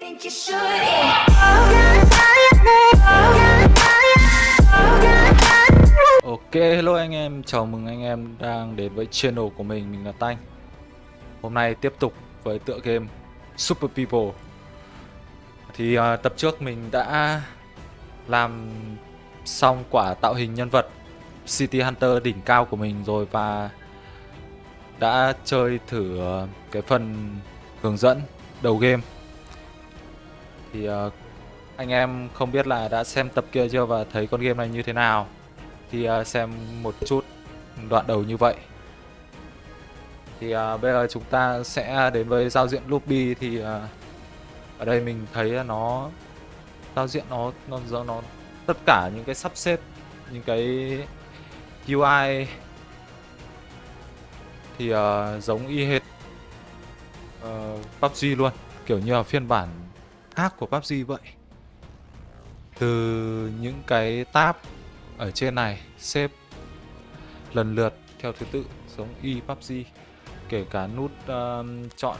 think you should. Ok, hello anh em, chào mừng anh em đang đến với channel của mình, mình là Tanh. Hôm nay tiếp tục với tựa game Super People. Thì uh, tập trước mình đã làm xong quả tạo hình nhân vật City Hunter đỉnh cao của mình rồi và đã chơi thử à, cái phần hướng dẫn đầu game. Thì uh, anh em không biết là đã xem tập kia chưa và thấy con game này như thế nào. Thì uh, xem một chút đoạn đầu như vậy. Thì uh, bây giờ chúng ta sẽ đến với giao diện lobby thì uh, ở đây mình thấy nó giao diện nó nó nó, nó tất cả những cái sắp xếp những cái UI thì uh, giống y hệt uh, PUBG luôn kiểu như là phiên bản khác của PUBG vậy. Từ những cái tab ở trên này xếp lần lượt theo thứ tự giống y PUBG kể cả nút uh, chọn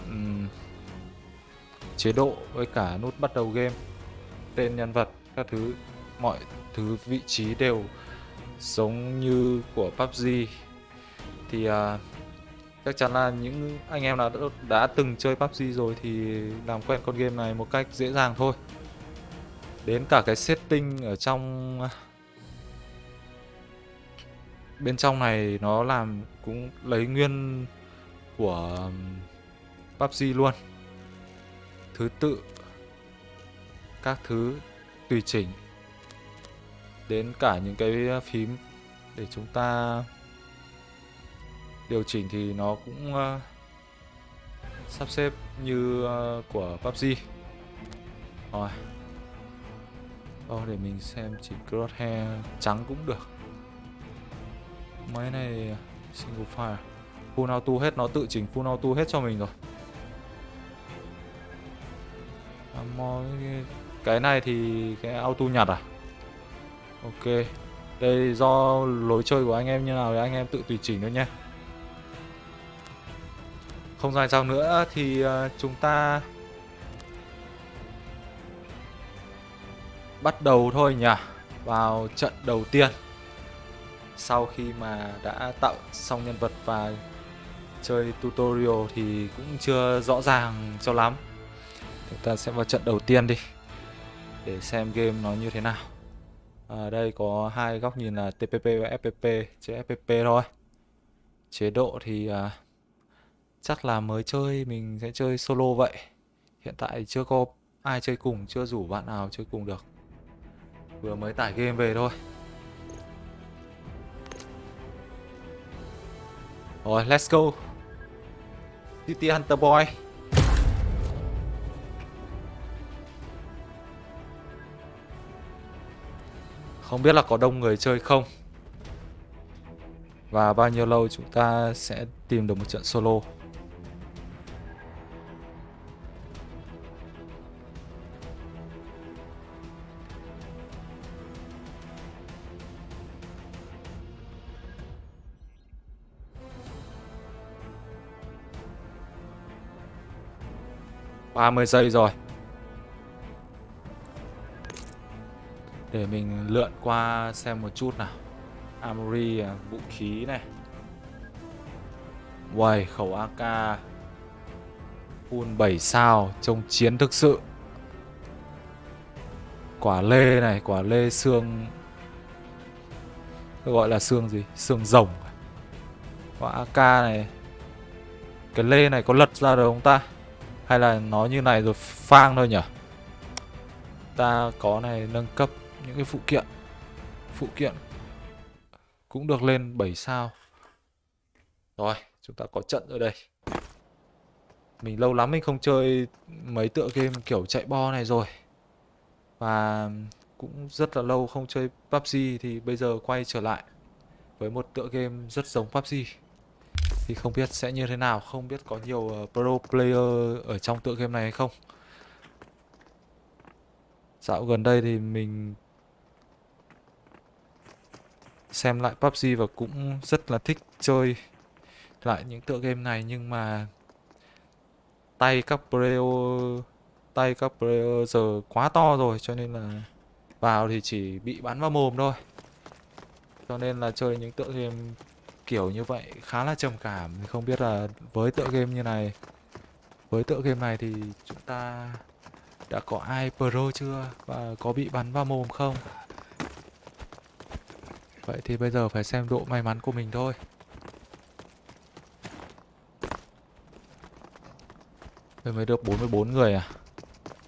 chế độ với cả nút bắt đầu game tên nhân vật các thứ mọi thứ vị trí đều giống như của PUBG thì uh, chắc chắn là những anh em nào đã, đã từng chơi PUBG rồi thì làm quen con game này một cách dễ dàng thôi. Đến cả cái setting ở trong bên trong này nó làm cũng lấy nguyên của um, PUBG luôn. Thứ tự các thứ tùy chỉnh. Đến cả những cái phím để chúng ta điều chỉnh thì nó cũng uh, sắp xếp như uh, của PUBG rồi. Ồ, để mình xem chỉ crosshair trắng cũng được. Máy này single file. Full auto hết, nó tự chỉnh full auto hết cho mình rồi. À, cái này thì cái auto nhặt à? Ok. Đây do lối chơi của anh em như nào thì anh em tự tùy chỉnh thôi nhé. Không dài dòng nữa thì ờ, chúng ta bắt đầu thôi nhỉ. Vào trận đầu tiên. Sau khi mà đã tạo xong nhân vật và chơi tutorial thì cũng chưa rõ ràng cho lắm. Chúng ta sẽ vào trận đầu tiên đi để xem game nó như thế nào. Ở đây có hai góc nhìn là TPP và FPP chế FPP thôi. Chế độ thì uh, chắc là mới chơi, mình sẽ chơi solo vậy. Hiện tại chưa có ai chơi cùng, chưa rủ bạn nào chơi cùng được. Vừa mới tải game về thôi. Rồi, let's go. City Hunter Boy. Không biết là có đông người chơi không? Và bao nhiêu lâu chúng ta sẽ tìm được một trận solo? Ba mươi giây rồi. Để mình lượn qua xem một chút nào. Armory, à, vũ khí này. Uầy, khẩu AK Full 7 sao, trông chiến thực sự. Quả lê này, quả lê xương. Gọi là xương gì? Xương rồng. Quả AK này. Cái lê này có lật ra được không ta? Hay là nó như này rồi phang thôi nhỉ? Ta có này, nâng cấp những cái phụ kiện. Phụ kiện Cũng được lên 7 sao. Rồi, chúng ta có trận ở đây. Mình lâu lắm mình không chơi mấy tựa game kiểu chạy bo này rồi. Và cũng rất là lâu không chơi PUBG thì bây giờ quay trở lại với một tựa game rất giống PUBG thì không biết sẽ như thế nào không biết có nhiều uh, pro player ở trong tựa game này hay không. Dạo gần đây thì mình xem lại PUBG và cũng rất là thích chơi lại những tựa game này nhưng mà tay các player tay các player giờ quá to rồi cho nên là vào thì chỉ bị bắn vào mồm thôi. Cho nên là chơi những tựa game kiểu như vậy, khá là trầm cảm. Mình không biết là với tựa game như này, với tựa game này thì chúng ta đã có ai pro chưa? Và có bị bắn vào mồm không? Vậy thì bây giờ phải xem độ may mắn của mình thôi. Bây mới được 44 người à?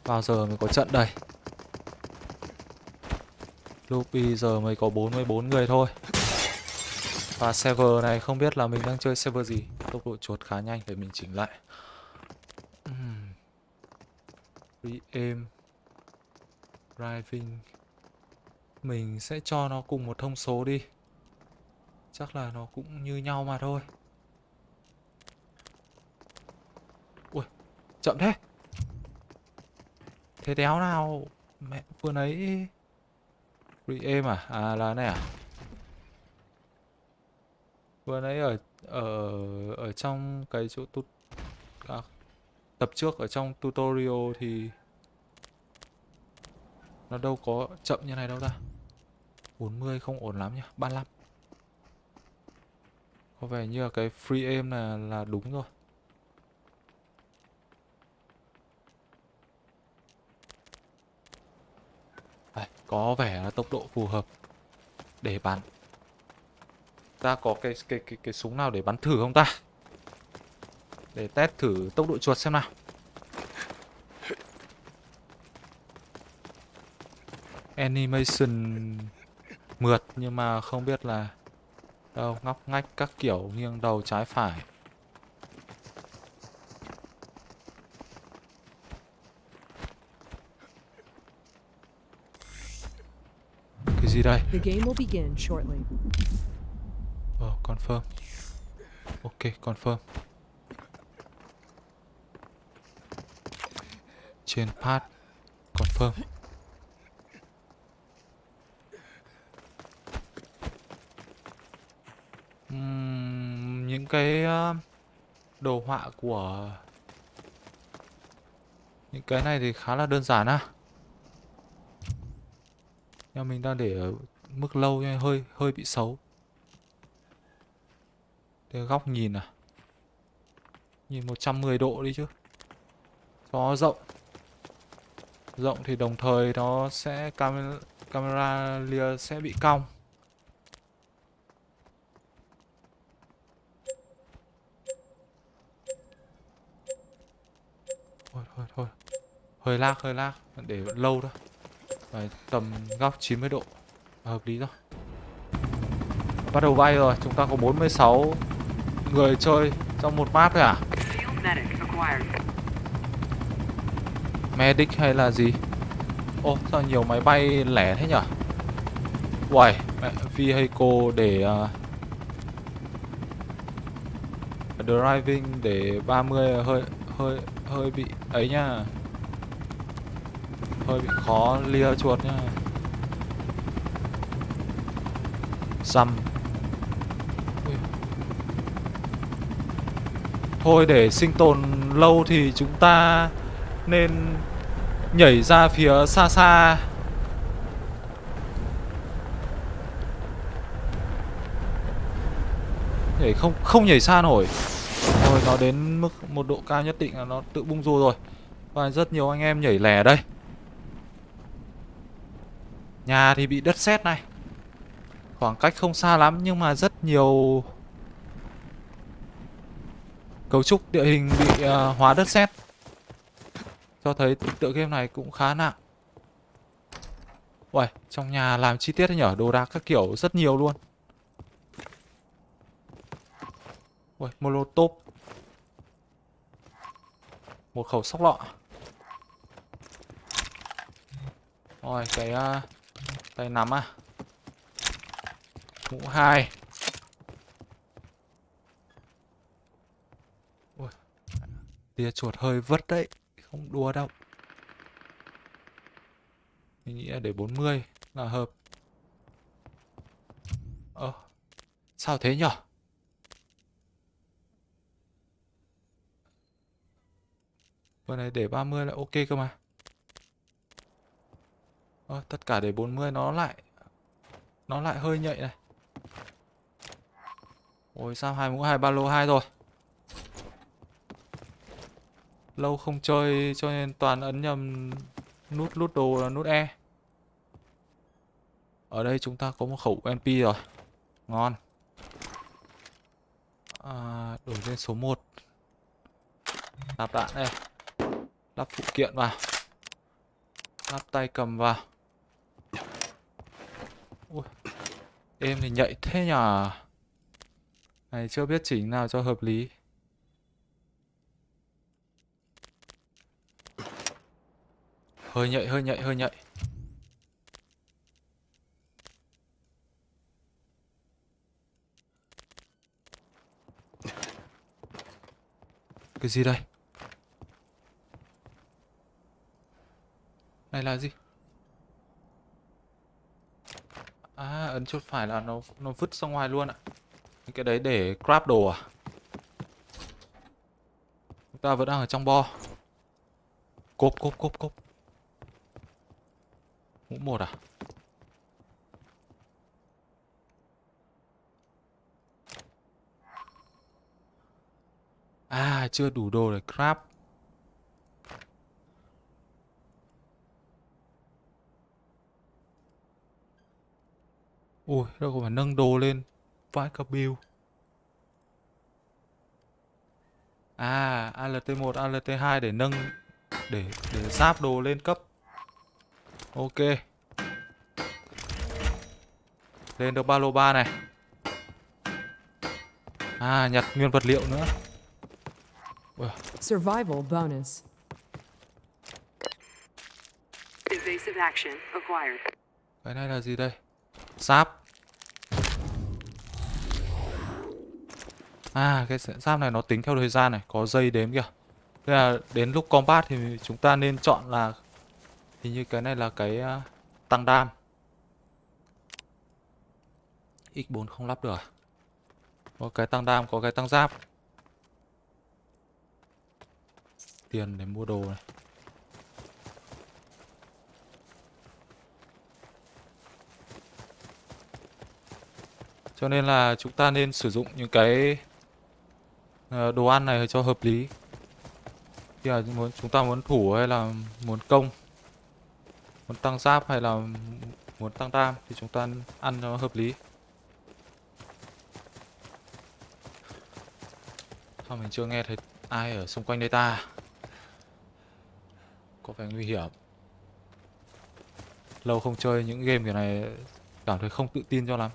Bao giờ mới có trận đây? Lobby giờ mới có 44 người thôi. Và server này không biết là mình đang chơi server gì. Tốc độ chuột khá nhanh, để mình chỉnh lại. Re-aim Driving. Mình sẽ cho nó cùng một thông số đi. Chắc là nó cũng như nhau mà thôi. Ui, Chậm thế. Thế đéo nào? Mẹ vừa nấy Re-aim à? À là này à? Vừa nãy ở ở ở trong cái chỗ tut à, tập trước ở trong tutorial thì nó đâu có chậm như này đâu ta. 40 không ổn lắm nhá, 35. Có vẻ như là cái free aim là là đúng rồi. à, có vẻ là tốc độ phù hợp để bắn. Ta có cái cái cái cái súng nào để bắn thử không ta? Để test thử tốc độ chuột xem nào. Animation mượt nhưng mà không biết là đâu, ngóc ngách các kiểu nghiêng đầu trái phải. Cái gì đây? Confirm. Ok, confirm. Trên path, confirm. Ừm, những cái ờ, đồ họa của những cái này thì khá là đơn giản á. Nhưng mình đang để ở mức lâu nên hơi hơi bị xấu. Cái góc nhìn à? Nhìn 110 độ đi chứ. Cho nó rộng. Rộng thì đồng thời nó sẽ camera, camera lia sẽ bị cong. Thôi thôi thôi. Hơi lag hơi lag. Để lâu thôi. Đấy, Tầm góc 90 độ. Hợp lý rồi. Bắt đầu bay rồi. Chúng ta có 46 người chơi trong một map thôi à? Medic hay là gì? Ô, sao nhiều máy bay lẻ thế nhở? Uầy, mẹ, vehicle để uh, driving để 30 hơi hơi hơi bị ấy nha. Hơi bị khó lia chuột nha. xăm Thôi để sinh tồn lâu thì chúng ta nên nhảy ra phía xa xa. Nhảy không không nhảy xa nổi. Rồi nó đến mức một độ cao nhất định là nó tự bung rùa rồi. Và rất nhiều anh em nhảy lẻ đây. Nhà thì bị đất sét này. Khoảng cách không xa lắm nhưng mà rất nhiều cấu trúc địa hình bị uh, hóa đất sét. Cho thấy tựa game này cũng khá nặng. Uầy, trong nhà làm chi tiết nhở? Đồ đạc các kiểu rất nhiều luôn. Uầy, molotov. Một khẩu sóc lọ. Rồi, cái uh, Tay nắm à. Mũ hai. Ui, Tia chuột hơi vất đấy Không đùa đâu Mình nghĩ là để 40 là hợp Ơ Sao thế nhở Vừa này để 30 là ok cơ mà. Ờ, tất cả để 40 nó lại nó lại hơi nhạy này. Ôi sao hai mũ hai ba lô hai rồi. Lâu không chơi cho nên toàn ấn nhầm nút nút đồ là nút E. Ở đây chúng ta có một khẩu MP rồi. Ngon. À, đổi lên số 1. Lắp đạn đây. Lắp phụ kiện vào. Lắp tay cầm vào. Ui. Em thì nhạy thế nhờ. Này chưa biết chỉnh nào cho hợp lý. Hơi nhạy, hơi nhạy, hơi nhạy. Cái gì đây? Này là gì? À, ấn chuột phải là nó nó vứt ra ngoài luôn ạ. Cái đấy để grab đồ à? Chúng ta vẫn đang ở trong bo. Cốp, cốp, cốp, cốp. Mũ một à? À, chưa đủ đồ để grab. Ui, đâu có phải nâng đồ lên. Vãi cả build À, ALT1, ALT2 để nâng để để giáp đồ lên cấp. Ok. Lên được ba lô ba này. À, nhặt nguyên vật liệu nữa. Ui, Survival bonus. Evasive action acquired. cái này là gì đây? Giáp. À, cái giáp này nó tính theo thời gian này, có giây đếm kìa. Thế là đến lúc combat thì chúng ta nên chọn là hình như cái này là cái à, tăng đam. X4 không lắp được à? Có cái tăng đam, có cái tăng giáp. Tiền để mua đồ này. Cho nên là chúng ta nên sử dụng những cái ờ, đồ ăn này cho hợp lý. Khi là muốn chúng ta muốn thủ hay là muốn công, muốn tăng giáp hay là muốn tăng đam thì chúng ta ăn cho nó hợp lý. Sao mình chưa nghe thấy ai ở xung quanh đây ta? Có vẻ nguy hiểm. Lâu không chơi những game kiểu này cảm thấy không tự tin cho lắm.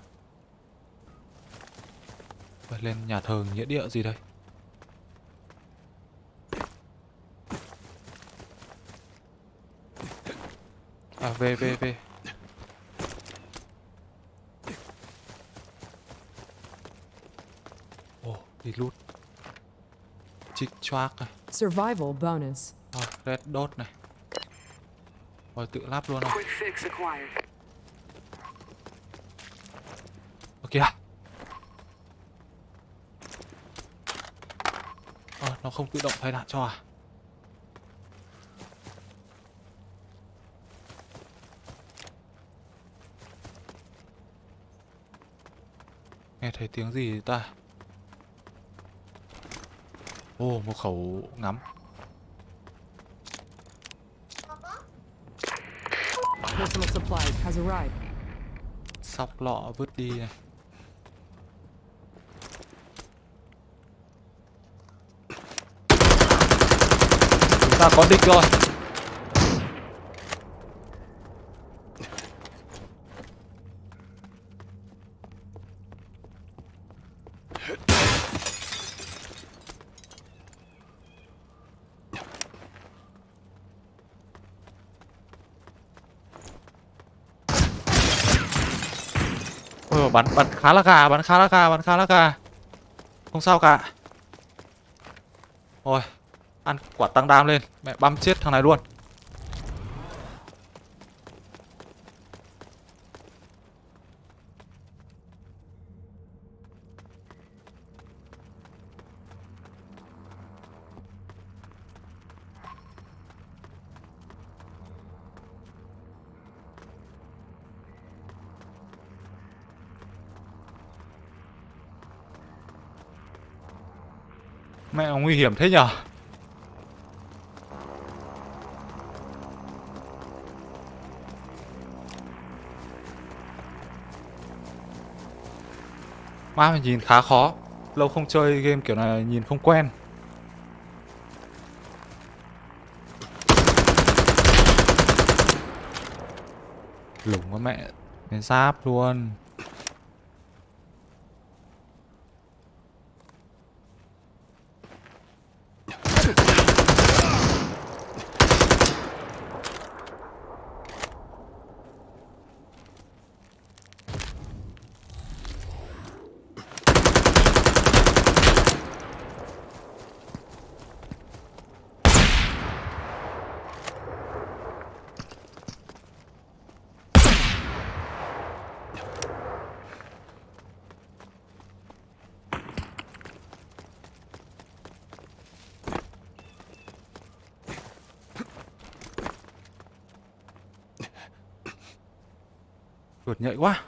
Phải lên nhà thờ nghĩa địa gì đây? À về về về. Ồ, đi lút. Chích choác này. Survival bonus. À, red dot này. Rồi tự lắp luôn này. Kìa. Ờ, nó không tự động thay đạn cho à? Nghe thấy tiếng gì ta? Ồ, một khẩu ngắm. Personal supplies has arrived. Sóc lọ vứt đi này. Chúng ta có địch rồi. Ôi bắn bắn khá là gà, bắn khá là gà, bắn khá là gà. Không sao cả. Rồi, ăn quả tăng đam lên, mẹ băm chết thằng này luôn. Nguy hiểm thế nhở? Má mình nhìn khá khó. Lâu không chơi game kiểu này nhìn không quen. Lủng quá mẹ. Cái giáp luôn. Ugh! Vượt nhạy quá.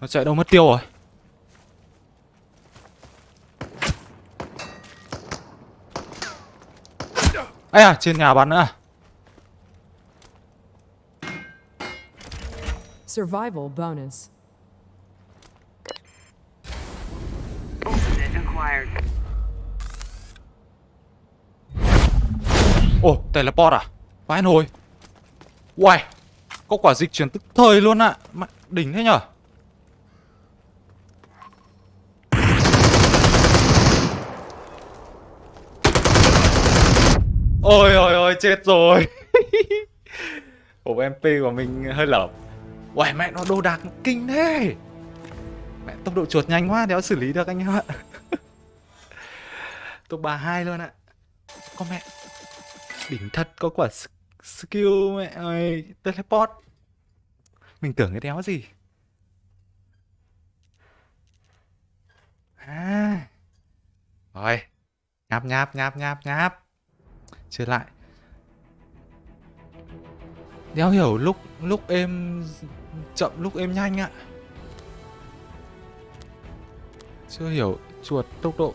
Nó chạy đâu mất tiêu rồi? Ây à trên nhà bắn nữa. À Survival bonus. Ultimate acquired. Ồ teleport à? Vãi nồi Uầy, Có quả dịch chuyển tức thời luôn ạ. À. Đỉnh thế nhở? Ôi ôi ôi, chết rồi. Ổ MP của mình hơi lởm Uầy, mẹ nó đồ đạc kinh thế. Mẹ, tốc độ chuột nhanh quá, Đéo xử lý được anh em ạ Top 32 luôn ạ. Con mẹ. Đỉnh thật, có quả skill mẹ ơi, Teleport. Mình tưởng cái đéo gì? À. Rồi. Nháp nháp nháp nháp nháp Chưa lại. Đéo hiểu lúc lúc em chậm, lúc em nhanh ạ. Chưa hiểu chuột tốc độ.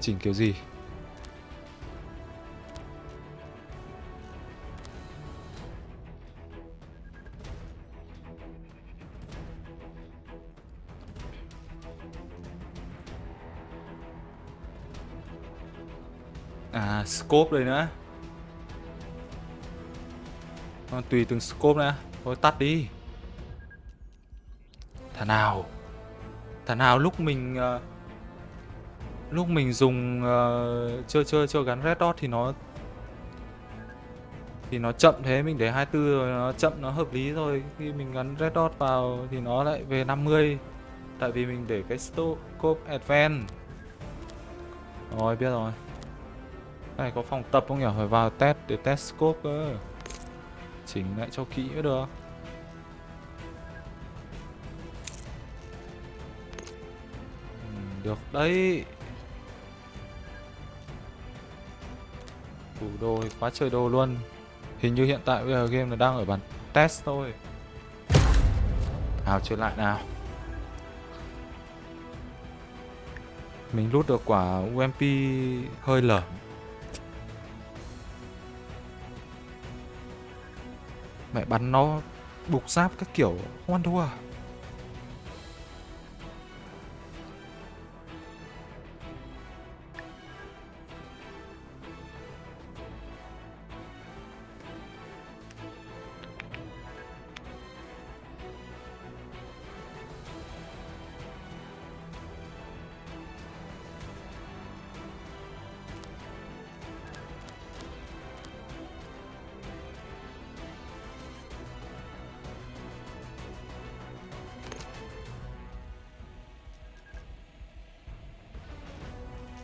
Chỉnh kiểu gì? À scope đây nữa. Còn tùy từng scope nữa Thôi tắt đi. Thằng nào. Thằng nào lúc mình uh, Lúc mình dùng uh, Chơi chơi chơi gắn red dot thì nó Thì nó chậm thế. Mình để 24 rồi nó chậm nó hợp lý rồi Khi mình gắn red dot vào Thì nó lại về 50 Tại vì mình để cái scope advance Rồi biết rồi này có phòng tập không nhỉ? Phải vào test để test scope cơ. Chỉnh lại cho kỹ mới được. Ừ, được đấy. Đủ đồ thì quá trời đồ luôn. Hình như hiện tại bây giờ game là đang ở bản test thôi. Nào, chơi lại nào. Mình lút được quả UMP hơi lởm. Mẹ bắn nó bục giáp các kiểu không ăn thua à?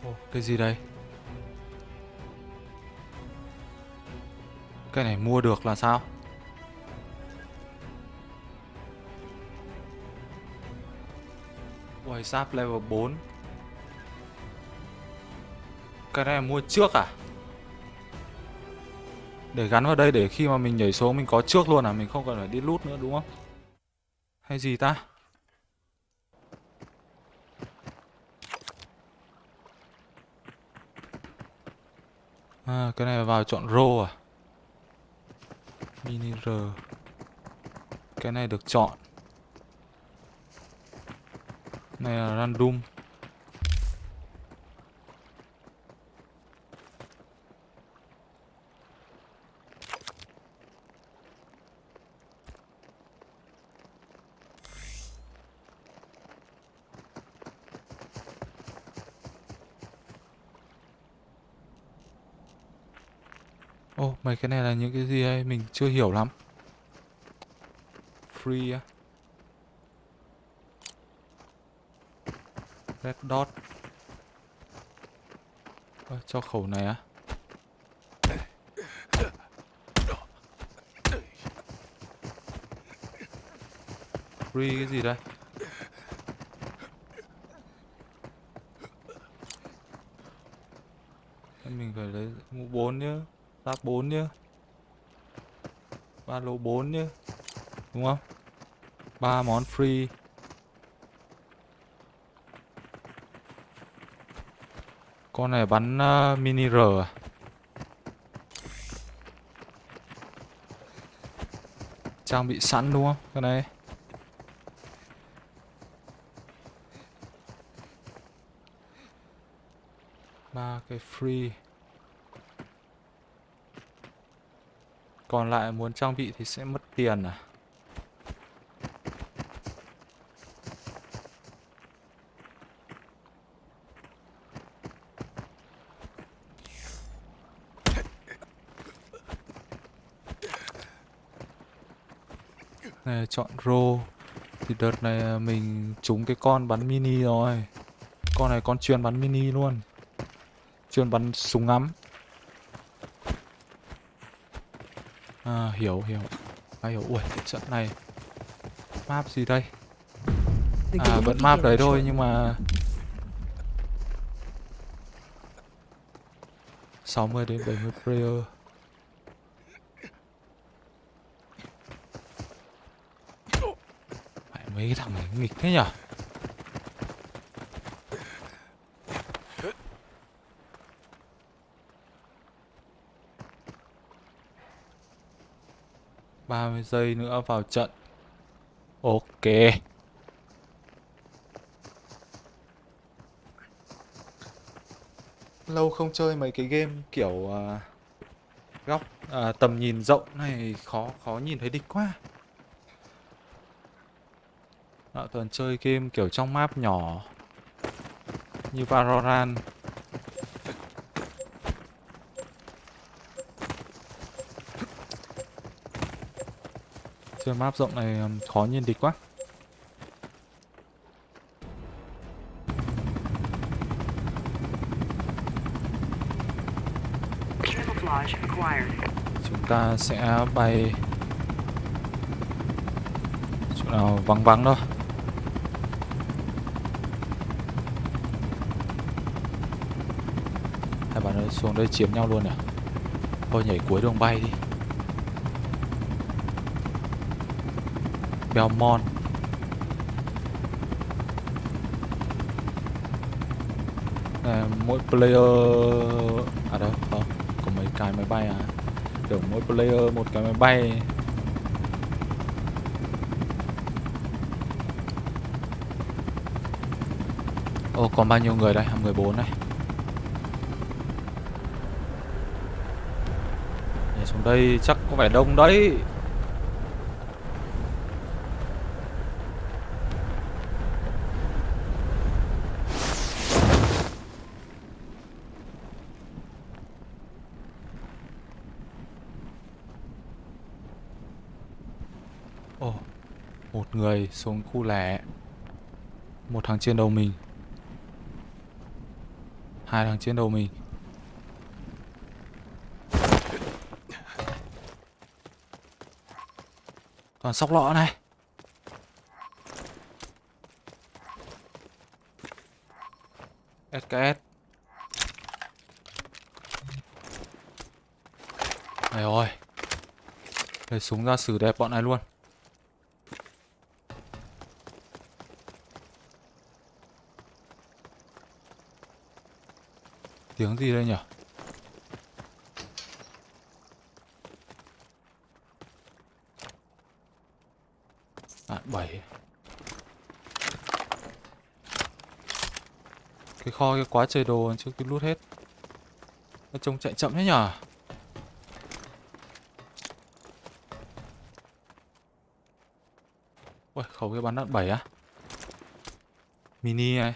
Ồ, cái gì đây? Cái này mua được là sao? quay sáp level 4 Cái này mua trước à? Để gắn vào đây để khi mà mình nhảy xuống mình có trước luôn à Mình không cần phải đi lút nữa đúng không Hay gì ta À cái này vào chọn rô à? Mini R. Cái này được chọn. Này là random Ồ, mấy cái này là những cái gì đây? Mình chưa hiểu lắm. Free á. Red dot. à, cho khẩu này á. Free cái gì đây? Thế Mình phải lấy mũ 4 nhá. Giáp 4 nhá. Ba lô 4 nhá. Đúng không? ba món free. Con này bắn uh, mini R à? Trang bị sẵn đúng không? Cái này. ba cái free. Còn lại muốn trang bị thì sẽ mất tiền à? Này, chọn rô. Thì đợt này à, mình trúng cái con bắn mini rồi. Con này con chuyên bắn mini luôn. Chuyên bắn súng ngắm. À hiểu hiểu. À hiểu. Ui trận này Map gì đây? À vẫn map đấy thôi nhưng mà 60 đến 70 player. Mẹ, mấy cái thằng này nghịch thế nhở ba mươi giây nữa vào trận. Ok. Lâu không chơi mấy cái game kiểu uh, góc uh, tầm nhìn rộng này khó khó nhìn thấy địch quá. Đó, toàn chơi game kiểu trong map nhỏ như Valorant. Chơi map rộng này khó nhìn địch quá. Chúng ta sẽ bay chỗ nào vắng vắng thôi. Hai bạn ơi xuống đây chiếm nhau luôn à? Thôi nhảy cuối đường bay đi Belmont. Này, mỗi player à đâu không ờ, có mấy cái máy bay à? Kiểu mỗi player một cái máy bay. Ồ còn bao nhiêu người đây? 14 này Nhảy xuống đây chắc có vẻ đông đấy Ồ, một người xuống khu lẻ. Một thằng trên đầu mình. Hai thằng trên đầu mình. Còn sóc lọ này. SKS này ơi Lấy súng ra xử đẹp bọn này luôn. Tiếng gì đây nhỉ? Đạn bảy. Cái kho cái quá trời đồ chưa cái lút hết. Nó trông chạy chậm thế nhở Ui, khẩu cái bắn đạn bảy á. Mini này.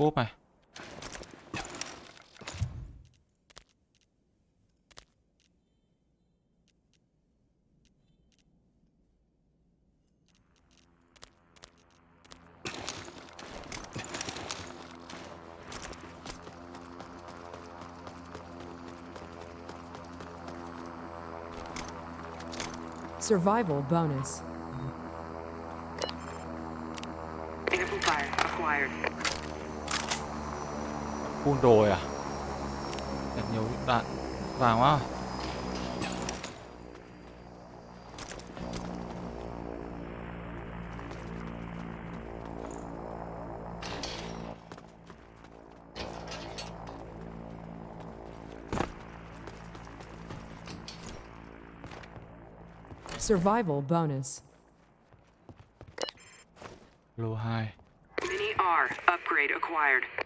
Cốp này Survival bonus. Amplifier acquired. Phun đồ à Thật nhiều đạn vàng quá Survival bonus. Lô 2 Mini R upgrade acquired.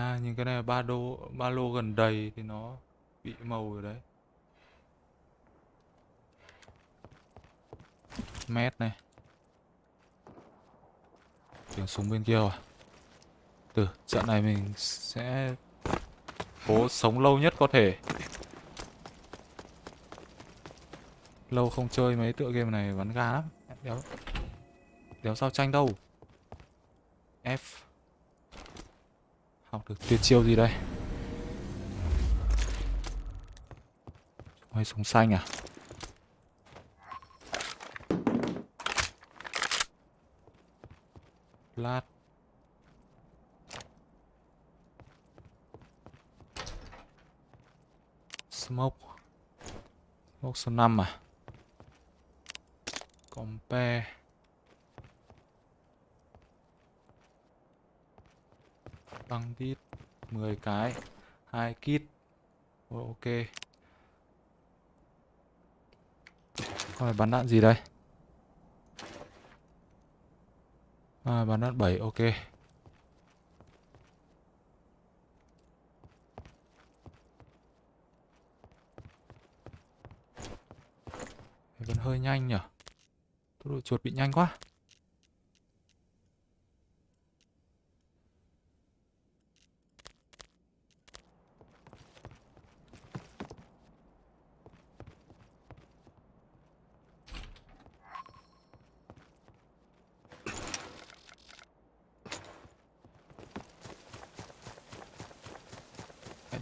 À cái này là ba đô, ba lô gần đầy thì nó bị màu rồi đấy. Mét này. Chuyển súng bên kia rồi. Từ trận này mình sẽ cố sống lâu nhất có thể. Lâu không chơi mấy tựa game này bắn ga lắm. Đéo đéo sao tranh đâu. F học được tuyệt chiêu gì đây? Quay súng xanh à? Lát. Smoke. Smoke số 5 à? Compare Băng tít 10 cái hai kit Ồ, Ok. Con này bắn đạn gì đây? À, Bắn đạn 7 ok. Vẫn hơi nhanh nhở? Tốc độ chuột bị nhanh quá.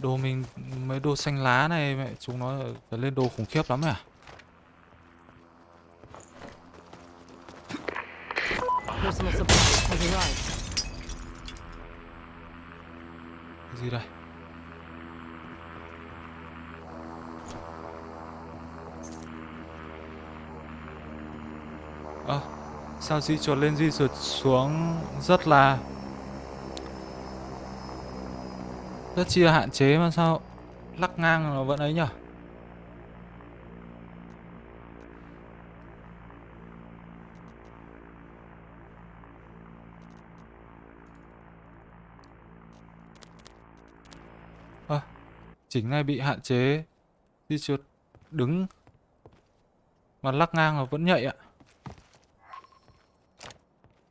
Đồ mình, mấy đồ xanh lá này mẹ, chúng nó lên đồ khủng khiếp lắm à Cái gì đây? Ơ, Sao di chuột lên di chuột xuống Rất là Rất chi là hạn chế mà sao Lắc ngang nó vẫn ấy nhở? À, Chỉnh này bị hạn chế Di chuột đứng Mà lắc ngang nó vẫn nhạy ạ.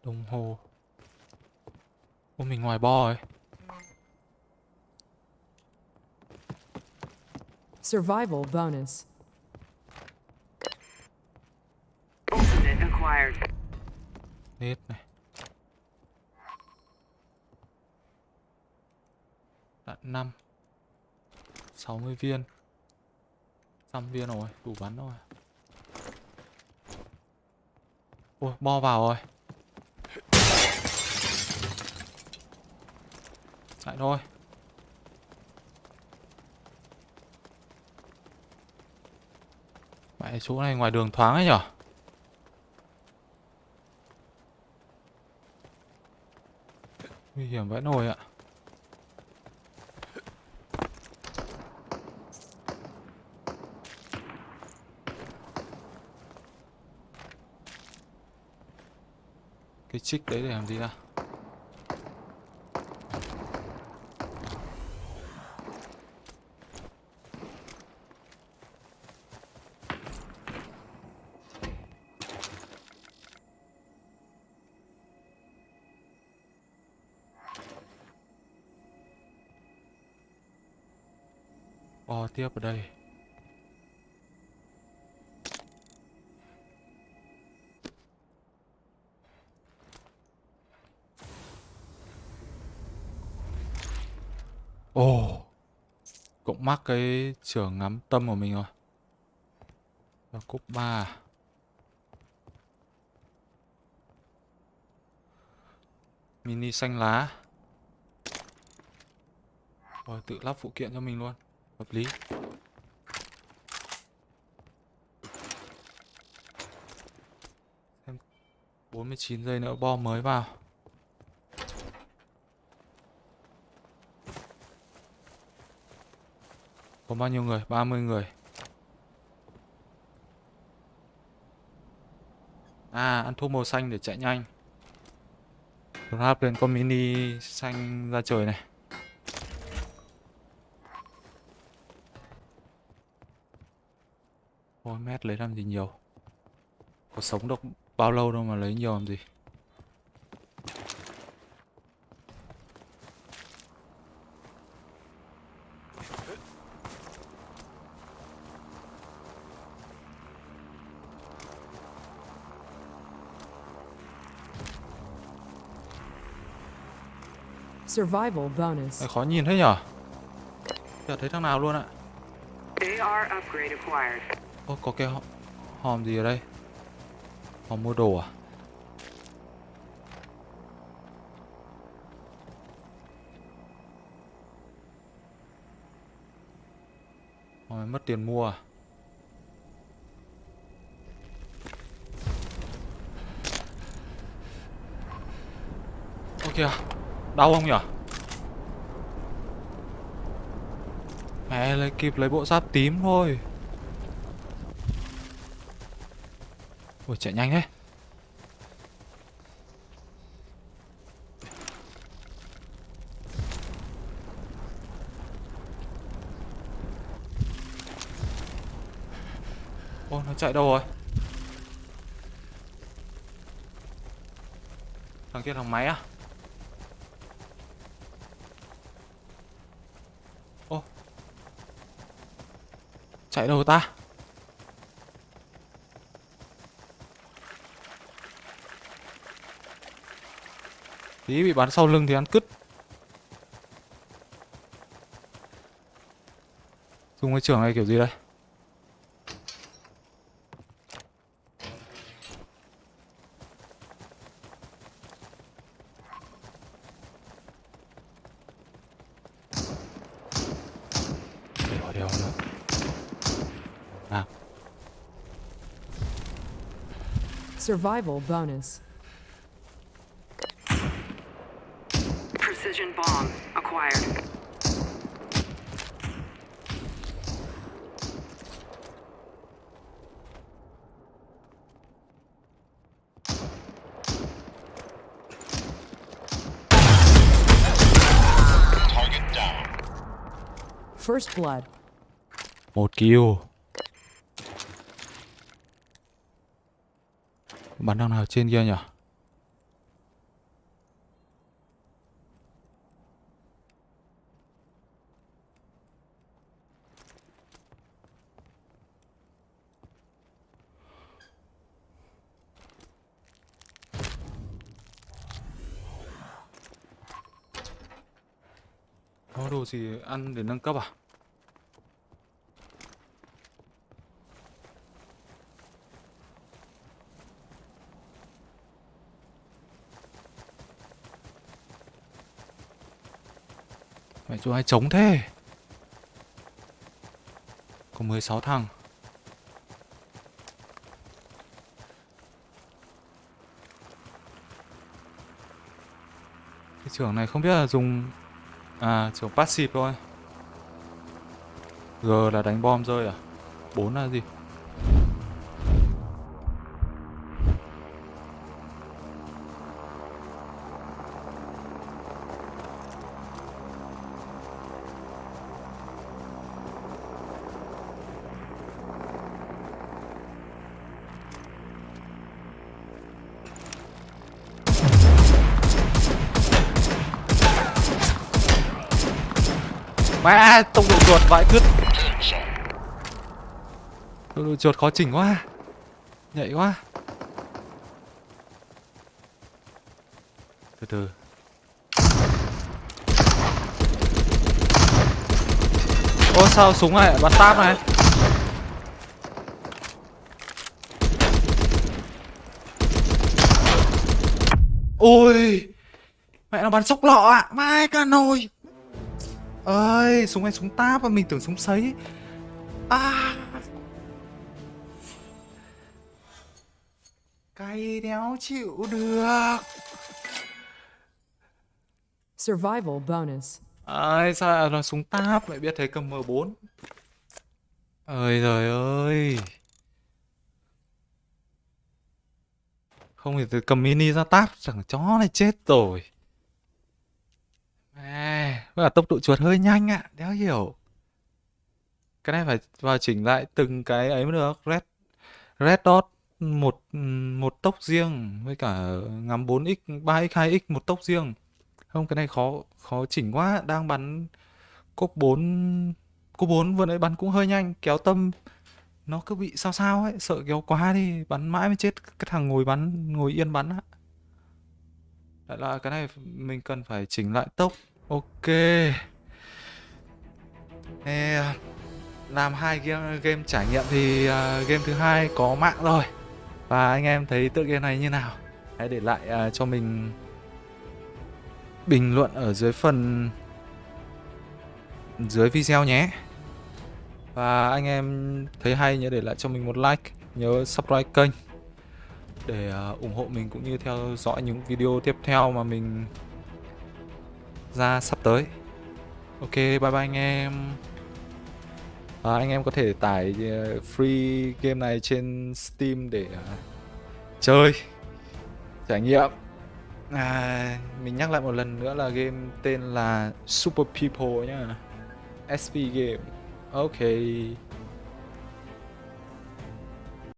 Đồng hồ. Ô mình ngoài bo rồi Survival bonus. Ultimate acquired. Nếp này. Đạn 5. 60 viên. 100 viên rồi, đủ bắn rồi. Ôi, bo vào rồi. Lại thôi. Mẹ chỗ này ngoài đường thoáng ấy nhở? Nguy hiểm vãi nồi ạ. Cái chích đấy để làm gì à tiếp ở đây. Ồ, Cũng mắc cái trưởng ngắm tâm của mình rồi. Và cúp ba. Mini xanh lá. Rồi tự lắp phụ kiện cho mình luôn. Hợp lý. Xem 49 giây nữa bom mới vào. Có bao nhiêu người? 30 người. À, ăn thuốc màu xanh để chạy nhanh. Grab lên con mini xanh ra trời này. Ôi mét lấy làm gì nhiều Có sống được bao lâu đâu mà lấy nhiều làm gì Survival bonus. Khó nhìn thế nhở Chả thấy thằng nào luôn ạ AR upgrade acquired. Ô có cái hòm gì ở đây? Hòm mua đồ à? Hòm mất tiền mua à? Ô, kìa, Đau không nhở Mẹ lấy, kịp lấy bộ giáp tím thôi. Ui chạy nhanh thế. Ô, nó chạy đâu rồi? Thằng kia thằng máy à? Ô, Chạy đâu ta? Tí bị bắn sau lưng thì ăn cứt. Dùng cái trưởng này kiểu gì đây? Survival bonus. Precision bomb acquired. First blood. Một kill Bắn thằng nào trên kia nhỉ có đồ gì ăn để nâng cấp à? Mẹ chú ai chống thế? Có 16 thằng. Cái trưởng này không biết là dùng à trưởng passive thôi. G là đánh bom rơi à? 4 là gì? Mẹ tông độ chuột vãi cứt. Tông độ chuột khó chỉnh quá. Nhạy quá. Từ từ. Ô, sao súng này bắn táp này? Ôi, Mẹ nó bắn sốc lọ ạ. À. Mai cả nồi ơi súng này súng táp và mình tưởng súng sấy. À. Cay đéo chịu được. Survival bonus. ơi sao là súng táp? Lại biết thấy cầm M4 ơi trời ơi. Không thì từ cầm mini ra táp chẳng chó này chết rồi À, vâng với cả tốc độ chuột hơi nhanh ạ, đéo hiểu. Cái này phải vào chỉnh lại từng cái ấy mới được. Red Red Dot một một tốc riêng với cả ngắm 4x, 3x, 2x một tốc riêng. Không cái này khó khó chỉnh quá, đang bắn cốc 4 cốc 4 vừa nãy bắn cũng hơi nhanh, kéo tâm nó cứ bị sao sao ấy, sợ kéo quá đi, bắn mãi mới chết cái thằng ngồi bắn ngồi yên bắn á. Lại là cái này mình cần phải chỉnh lại tốc. Ok. Thế, à, làm hai game, game trải nghiệm thì uh, game thứ hai có mạng rồi. Và anh em thấy tựa game này như nào? Hãy để lại uh, cho mình bình luận ở dưới phần dưới video nhé. Và anh em thấy hay nhớ để lại cho mình một like nhớ subscribe kênh để uh, ủng hộ mình cũng như theo dõi những video tiếp theo mà mình ra sắp tới. Ok bye bye anh em. À, anh em có thể tải uh, free game này trên steam để uh, chơi trải nghiệm. À, mình nhắc lại một lần nữa là game tên là super people nhá. Sp game. Ok.